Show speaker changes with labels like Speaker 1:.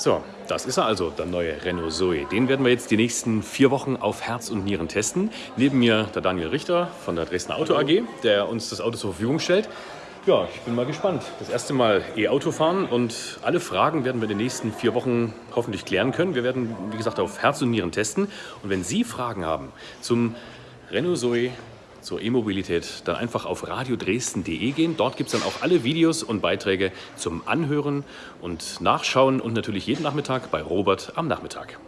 Speaker 1: So, das ist er also, der neue Renault Zoe. Den werden wir jetzt die nächsten vier Wochen auf Herz und Nieren testen. Neben mir der Daniel Richter von der Dresdner Auto AG, der uns das Auto zur Verfügung stellt. Ja, ich bin mal gespannt. Das erste Mal E-Auto fahren und alle Fragen werden wir in den nächsten vier Wochen hoffentlich klären können. Wir werden, wie gesagt, auf Herz und Nieren testen. Und wenn Sie Fragen haben zum Renault Zoe, zur E-Mobilität, dann einfach auf radiodresden.de gehen. Dort gibt es dann auch alle Videos und Beiträge zum Anhören und Nachschauen und natürlich jeden Nachmittag bei Robert am Nachmittag.